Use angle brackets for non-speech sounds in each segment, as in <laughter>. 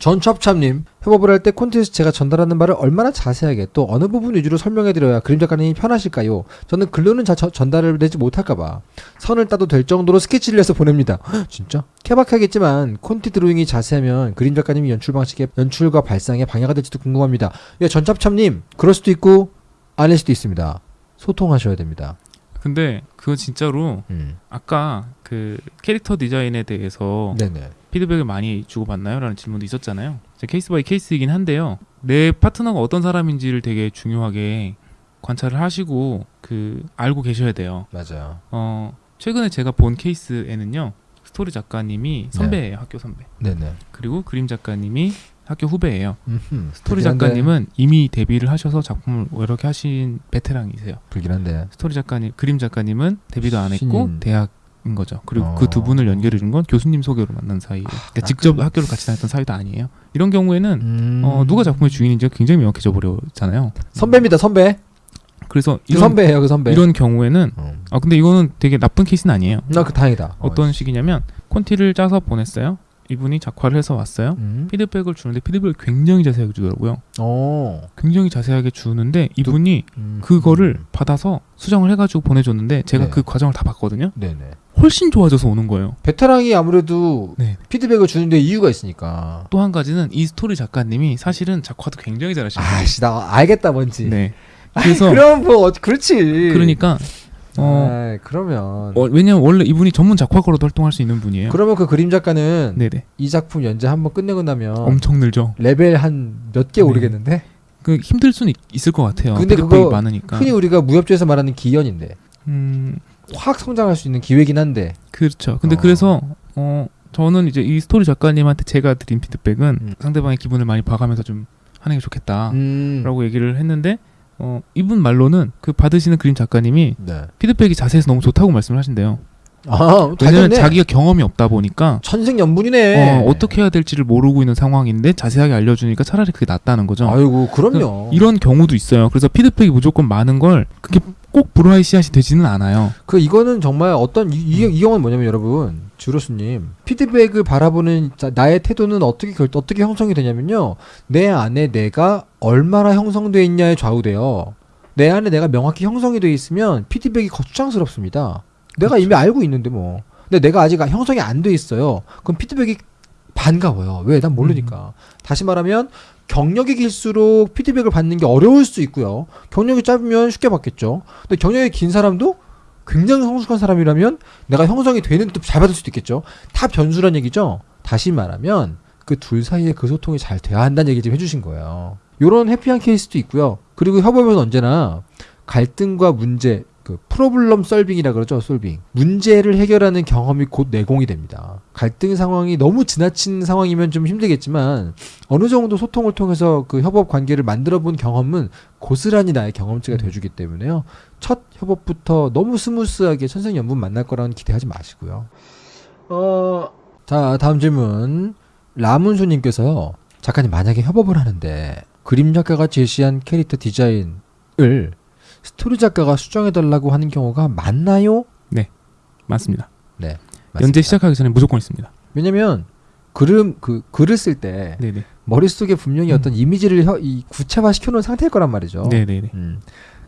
전첩참님 협업을 할 때 콘텐츠 제가 전달하는 말을 얼마나 자세하게 또 어느 부분 위주로 설명해드려야 그림 작가님이 편하실까요? 저는 글로는 자, 저- 전달을 내지 못할까봐 선을 따도 될 정도로 스케치를 해서 보냅니다. 헉, 진짜? 케바케겠지만 콘티 드로잉이 자세하면 그림 작가님이 연출 방식의 연출과 발상에 방해가 될지도 궁금합니다. 예, 전첩참님 그럴 수도 있고 아닐 수도 있습니다. 소통하셔야 됩니다. 근데 그거 진짜로 음. 아까 그 캐릭터 디자인에 대해서 네네. 피드백을 많이 주고받나요? 라는 질문도 있었잖아요. case by case이긴 한데요. 내 파트너가 어떤 사람인지를 되게 중요하게 관찰을 하시고 그 알고 계셔야 돼요. 맞아요. 어 최근에 제가 본 케이스에는요. 스토리 작가님이 선배예요. 학교 선배. 네네. 그리고 그림 작가님이 학교 후배예요. 음흠. 스토리 작가님은 이미 데뷔를 하셔서 작품을 개 하신 베테랑이세요. 불길한데. 스토리 작가님, 그림 작가님 데뷔도 안 했고 신인. 대학인 거죠. 그리고 어. 그 두 분을 연결해 준 건 교수님 소개로 만난 사이예요. 그러니까 아, 직접 그- 학교를 같이 다녔던 사이도 아니에요. 이런 경우에는 음. 어, 누가 작품의 주인인지가 굉장히 명확해져 버렸잖아요. 선배입니다 선배. 그래서 그 이런 선배예요 그 선배. 이런 경우에는 어. 아 근데 이거는 되게 나쁜 케이스는 아니에요. 나그 다행이다. 어떤 식이냐면 콘티를 짜서 보냈어요. 이분이 작화를 해서 왔어요. 음. 피드백을 주는데 피드백을 굉장히 자세하게 주더라고요. 어. 굉장히 자세하게 주는데 이분이 음. 그거를 받아서 수정을 해가지고 보내줬는데 제가 네. 그 과정을 다 봤거든요. 네네. 훨씬 좋아져서 오는 거예요. 베테랑이 아무래도 네. 피드백을 주는데 이유가 있으니까. 또 한 가지는 이 스토리 작가님이 사실은 작화도 굉장히 잘하시는 거예요. 아씨 나 알겠다 뭔지. 네. 그래서 그래서 그럼 뭐 어, 그렇지. 그러니까 어, 아이, 그러면 어, 왜냐면 원래 이분이 전문 작화가로도 활동할 수 있는 분이에요. 그러면 그 그림 작가는 네네. 이 작품 연재 한번 끝내고 나면 엄청 늘죠. 레벨 한 몇개 네. 오르겠는데? 그 힘들 수는 있- 있을 것 같아요. 근데 그거 많으니까. 흔히 우리가 무협지에서 말하는 기연인데 음, 확 성장할 수 있는 기회긴 한데. 그렇죠. 근데 어. 그래서 어 저는 이제 이 스토리 작가님한테 제가 드린 피드백은 음. 상대방의 기분을 많이 봐가면서 좀 하는 게 좋겠다라고 음. 얘기를 했는데 어 이분 말로는 그 받으시는 그림 작가님이 네. 피드백이 자세해서 너무 좋다고 말씀을 하신대요. 아, 잘 왜냐면. 자기가 경험이 없다 보니까 천생연분이네. 어, 어떻게 해야 될지를 모르고 있는 상황인데 자세하게 알려주니까 차라리 그게 낫다는 거죠. 아이고, 그럼요. 이런 경우도 있어요. 그래서 피드백이 무조건 많은 걸 그게 꼭 브라이시앗이 되지는 않아요. 그 이거는 정말 어떤 이, 이, 이 경우는 뭐냐면 여러분 주로스님 피드백을 바라보는 자- 나의 태도는 어떻게 결, 어떻게 형성이 되냐면요 내 안에 내가 얼마나 형성돼 있냐에 좌우돼요 내 안에 내가 명확히 형성이 돼 있으면 피드백이 거추장스럽습니다 내가 이미 알고 있는데 뭐 근데 내가 아직 형성이 안 돼 있어요 그럼 피드백이 반가워요 왜 난 모르니까 다시 말하면 경력이 길수록 피드백을 받는 게 어려울 수 있고요 경력이 짧으면 쉽게 받겠죠 근데 경력이 긴 사람도 굉장히 성숙한 사람이라면 내가 형성이 되는 또잘 받을 수도 있겠죠. 다 변수란 얘기죠. 다시 말하면 그 둘 사이에 그 소통이 잘 돼야 한다는 얘기 좀 해주신 거예요. 요런 happy한 케이스도 있고요. 그리고 협업은 언제나 갈등과 문제, 그 problem solving이라 그러죠. solving. 문제를 해결하는 경험이 곧 내공이 됩니다. 갈등 상황이 너무 지나친 상황이면 좀 힘들겠지만 어느 정도 소통을 통해서 그 협업 관계를 만들어 본 경험은 고스란히 나의 경험치가 돼 주기 때문에요. 첫 협업부터 너무 스무스하게 천생연분 만날 거라는 기대하지 마시고요. 어, 자 다음 질문 라문수 님께서요. 작가님 만약에 협업을 하는데 그림 작가가 제시한 캐릭터 디자인을 스토리 작가가 수정해 달라고 하는 경우가 많나요? 맞습니다. 네. 연재 맞습니다. 시작하기 전에 무조건 있습니다. 왜냐면 그림 그 글을 쓸때 네네. 머릿 속에 분명히 음. 어떤 이미지를 혀- 이 구체화 시켜놓은 상태일 거란 말이죠. 네네네. 음.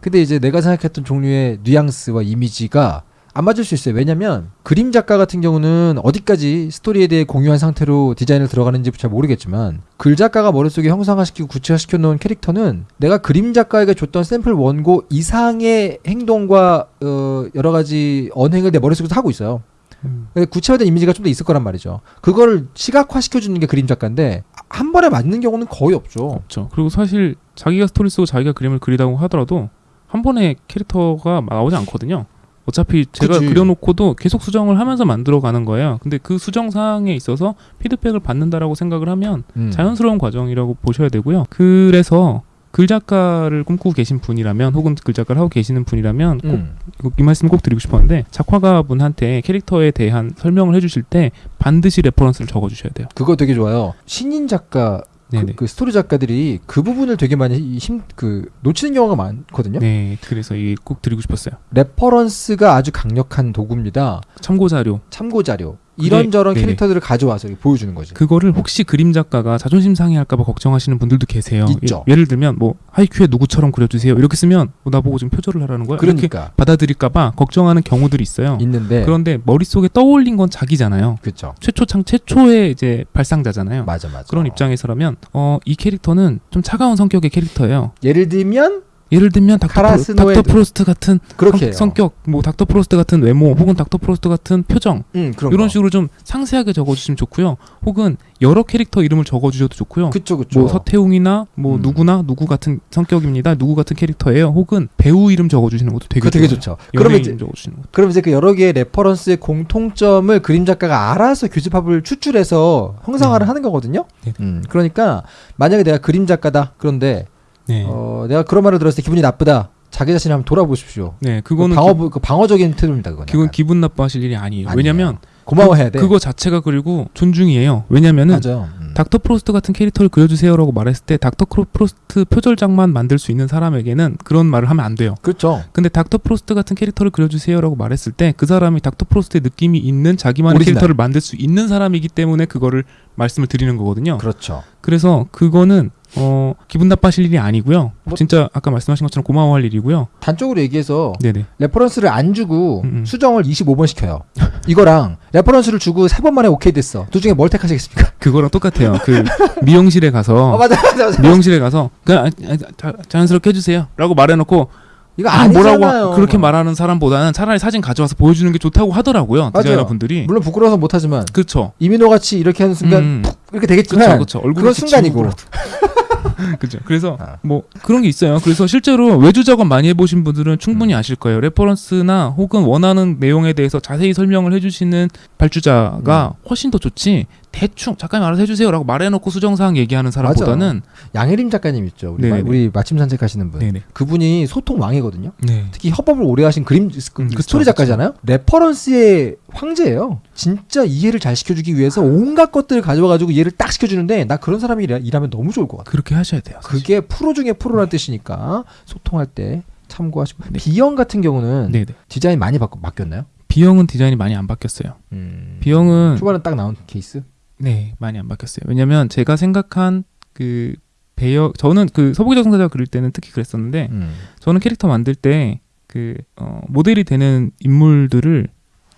근데 이제 내가 생각했던 종류의 뉘앙스와 이미지가 안 맞을 수 있어요. 왜냐면 그림 작가 같은 경우는 어디까지 스토리에 대해 공유한 상태로 디자인을 들어가는지 잘 모르겠지만 글 작가가 머릿속에 형상화시키고 구체화시켜 놓은 캐릭터는 내가 그림 작가에게 줬던 샘플 원고 이상의 행동과 어, 여러 가지 언행을 내 머릿속에서 하고 있어요. 음. 구체화된 이미지가 좀 더 있을 거란 말이죠. 그거를 시각화 시켜 주는 게 그림 작가인데 한 번에 맞는 경우는 거의 없죠. 없죠. 그리고 사실 자기가 스토리 쓰고 자기가 그림을 그리다고 하더라도 한 번에 캐릭터가 나오지 않거든요. 어차피 제가 그치. 그려놓고도 계속 수정을 하면서 만들어가는 거예요. 근데 그 수정 사항에 있어서 피드백을 받는다라고 생각을 하면 음. 자연스러운 과정이라고 보셔야 되고요. 그래서 글 작가를 꿈꾸고 계신 분이라면 혹은 글 작가를 하고 계시는 분이라면 꼭 음. 이 말씀 꼭 드리고 싶었는데 작화가 분한테 캐릭터에 대한 설명을 해주실 때 반드시 reference를 적어주셔야 돼요. 그거 되게 좋아요. 신인 작가 그. 그 스토리 작가들이 그 부분을 되게 많이 힘 그 놓치는 경우가 많거든요. 네, 그래서 이게 꼭 드리고 싶었어요. reference가 아주 강력한 도구입니다. 참고 자료. 참고 자료. 이런저런 네네. 캐릭터들을 가져와서 보여주는 거지. 그거를 혹시 그림 작가가 자존심 상해할까봐 걱정하시는 분들도 계세요. 있죠. 예를 들면 뭐 하이큐의 누구처럼 그려주세요 이렇게 쓰면 뭐 나보고 지금 표절을 하라는 거야. 그러니까 받아들일까봐 걱정하는 경우들이 있어요. 있는데 그런데 머릿속에 떠올린 건 자기잖아요. 그렇죠. 최초창 최초의 이제 발상자잖아요. 맞아 맞아. 그런 입장에서라면 어, 이 캐릭터는 좀 차가운 성격의 캐릭터예요. 예를 들면 예를 들면 닥터, 프로, 프로스트 같은 성. 성격, 뭐 닥터 프로스트 같은 외모, 혹은 닥터 프로스트 같은 표정 음, 이런 거. 식으로 좀 상세하게 적어주시면 좋고요. 혹은 여러 캐릭터 이름을 적어주셔도 좋고요. 그쵸 그쵸. 뭐 서태웅이나 뭐 음. 누구나 누구 같은 성격입니다. 누구 같은 캐릭터예요. 혹은 배우 이름 적어주시는 것도 되게 되게. 좋죠. 그러면 이제 적어주시는 것. 그럼 이제 그 여러 개의 reference의 공통점을 그림 작가가 알아서 교집합을 추출해서 형상화를 네. 하는 거거든요. 네. 음, 그러니까 만약에 내가 그림 작가다. 그런데 네, 어, 내가 그런 말을 들었을 때 기분이 나쁘다. 자기 자신을 한번 돌아보십시오. 네, 그거는 그거는 방어 그 방어적인 태도입니다. 그건. 기분 나빠하실 일이 아니에요. 아니에요. 왜냐면 고마워해야 돼. 그거 자체가 그리고 존중이에요. 왜냐면은. 음. 닥터 프로스트 같은 캐릭터를 그려주세요라고 말했을 때 닥터 프로스트 표절작만 만들 수 있는 사람에게는 그런 말을 하면 안 돼요. 그렇죠. 근데 닥터 프로스트 같은 캐릭터를 그려주세요라고 말했을 때 그 사람이 닥터 프로스트의 느낌이 있는 자기만의 오리지널. 캐릭터를 만들 수 있는 사람이기 때문에 그거를 말씀을 드리는 거거든요. 그렇죠. 그래서 그거는 어 기분 나빠하실 일이 아니고요. 뭐- 진짜 아까 말씀하신 것처럼 고마워할 일이고요. 단적으로 얘기해서 네네. reference를 안 주고 음, 음. 수정을 25번 시켜요. 이거랑 reference를 주고 3번 만에 오케이 됐어. 둘 중에 뭘 택하시겠습니까? <laughs> 그거랑 똑같아요. 그 미용실에 가서 어, 맞아, 맞아, 맞아. 미용실에 가서 그냥 아, 아, 자, 자연스럽게 해주세요라고 말해놓고 이거 아. 뭐라고 그렇게 말하는 사람보다는 차라리 사진 가져와서 보여주는 게 좋다고 하더라고요 맞아요. 디자이너 분들이. 물론 부끄러워서 못하지만 그렇죠. 이민호 같이 이렇게 하는 순간 음, 이렇게 되겠지만 그렇죠, 그렇죠. 얼굴 그건 순간이고. <laughs> <laughs> 그죠. 그래서 아. 뭐 그런 게 있어요. 그래서 실제로 외주 작업 많이 해보신 분들은 충분히 아실 거예요. reference나 혹은 원하는 내용에 대해서 자세히 설명을 해주시는 발주자가 훨씬 더 좋지. 대충 작가님 알아서 해주세요라고 말해놓고 수정사항 얘기하는 사람보다는 양혜림 작가님 있죠. 우리. 마, 우리 마침 산책하시는 분. 네네. 그분이 소통 왕이거든요. 네. 특히 협업을 오래 하신 그림 그 음, 그쵸, 스토리 작가잖아요. reference의 황제예요. 진짜 이해를 잘 시켜주기 위해서 온갖 것들을 가져와가지고 이해를 딱 시켜주는데 나 그런 사람이 일하- 일하면 너무 좋을 것 같아. 그렇게 하셔야 돼요. 사실. 그게 프로 중에 프로라는 뜻이니까 소통할 때 참고하시고 네. B형 같은 경우는 네네. 디자인 많이 바뀌었나요? B형은 디자인이 많이 안 바뀌었어요. 음. B형은 초반에 딱 나온 케이스? 네 많이 안 바뀌었어요. 왜냐면 제가 생각한 그 배역 저는 그 서부기자 성사자 그릴 때는 특히 그랬었는데 음. 저는 캐릭터 만들 때 그 어, 모델이 되는 인물들을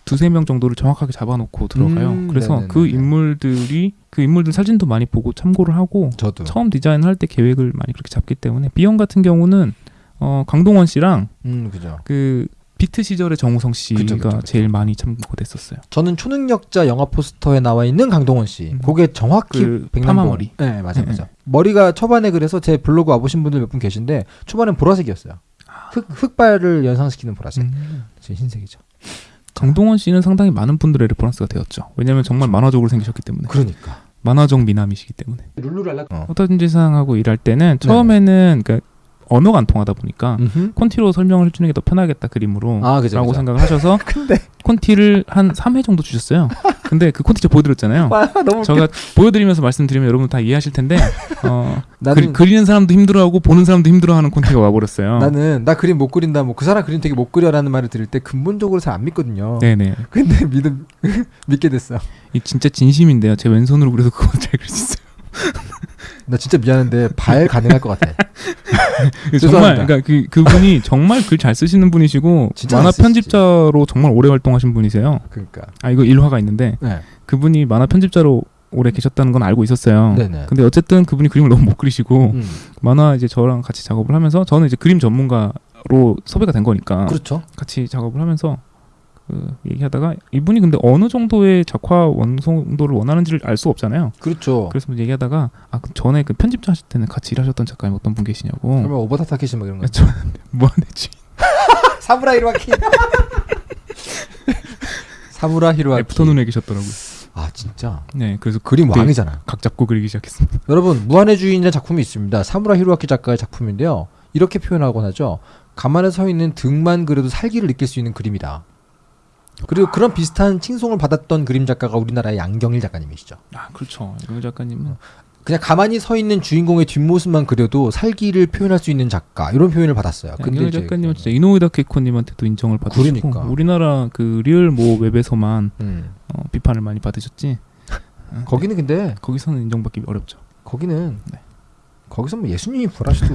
두세 명 정도를 정확하게 잡아놓고 들어가요. 음, 그래서 네네네네. 그 인물들이 그 인물들 사진도 많이 보고 참고를 하고 저도. 처음 디자인할 때 계획을 많이 그렇게 잡기 때문에 B형 같은 경우는 어, 강동원 씨랑 음. 그 비트 시절의 정우성 씨가 그쵸, 그쵸, 그쵸. 제일 많이 참고됐었어요. 저는 초능력자 영화 포스터에 나와 있는 강동원 씨. 음. 그게 정확히 그 백남봉. 머리. 네, 맞아요, 네, 맞아요. 머리가 초반에 그래서 제 블로그 와보신 분들 몇 분 계신데 초반엔 보라색이었어요. 흑 흑발을 연상시키는 보라색. 음. 지금 흰색이죠. 강동원 씨는 상당히 많은 분들의 reference가 되었죠. 왜냐하면 정말 만화적으로 생기셨기 때문에 그러니까. 만화적 미남이시기 때문에. 룰루랄라. 어. 포토진지상하고 일할 때는 처음에는 그러니까 언어가 안 통하다 보니까 음흠. 콘티로 설명을 해주는 게 더 편하겠다 그림으로 아, 그죠, 라고 그죠. 생각을 하셔서 <laughs> 근데 콘티를 한 3회 정도 주셨어요. 근데 그 콘티 제가 보여드렸잖아요. 와, 너무 제가 보여드리면서 말씀드리면 여러분 다 이해하실 텐데 어, 나는 그, 리 는 사람도 힘들어하고 보는 사람도 힘들어하는 콘티가 와버렸어요. 나는 나 그림 못 그린다. 뭐 그 사람 그림 되게 못 그려라는 말을 들을 때 근본적으로 잘 안 믿거든요. 네네. 근데 믿음 <laughs> 믿게 됐어. 이 진짜 진심인데요. 제 왼손으로 그려서 그거 잘 그릴 수 있어요. 나 진짜 미안한데 발 가능할 것 같아. <laughs> 정말. 그러니까 그 그분이 정말 글 잘 쓰시는 분이시고 만화. 편집자로 정말 오래 활동하신 분이세요. 그러니까. 아 이거 일화가 있는데 네. 그분이 만화 편집자로 오래 계셨다는 건 알고 있었어요. 네네. 근데 어쨌든 그분이 그림을 너무 못 그리시고 음. 만화 이제 저랑 같이 작업을 하면서 저는 이제 그림 전문가로 섭외가 된 거니까 그렇죠. 같이 작업을 하면서 그 얘기하다가 이분이 근데 어느 정도의 작화 완성도를 원하는지를 알 수 없잖아요. 그렇죠. 그래서 뭐 얘기하다가 아 그럼 전에 그 편집자 하실 때는 같이 일하셨던 작가님 어떤 분 계시냐고. 그러면 오버타 타케시 뭐 이런 거. 저 <laughs> 뭐하는지 <laughs> 사무라 히로아키. <laughs> 사무라 히로아키. 애프터눈에 계셨더라고요. 아 진짜. 네, 그래서 그림 그때 왕이잖아. 각 잡고 그리기 시작했습니다. 여러분 무한의 주인이라는 작품이 있습니다. 사무라 히로아키 작가의 작품인데요. 이렇게 표현하곤 하죠. 가만히 서 있는 등만 그려도 살기를 느낄 수 있는 그림이다. 그리고 그런 비슷한 칭송을 받았던 그림 작가가 우리나라의 양경일 작가님이시죠. 아 그렇죠. 이 작가님은 그냥 가만히 서 있는 주인공의 뒷모습만 그려도 살기를 표현할 수 있는 작가 이런 표현을 받았어요. 이제 작가님은 진짜 이노우다 케이코님한테도 인정을 받으시고 그러니까. 우리나라 그 리얼 모 웹에서만 음. 어, 비, 비판을 많이 받으셨지. <laughs> 거기는 근데 거기서는 인정받기 어렵죠. 거기는 네. 거기서 뭐 예수님이 부활하셔도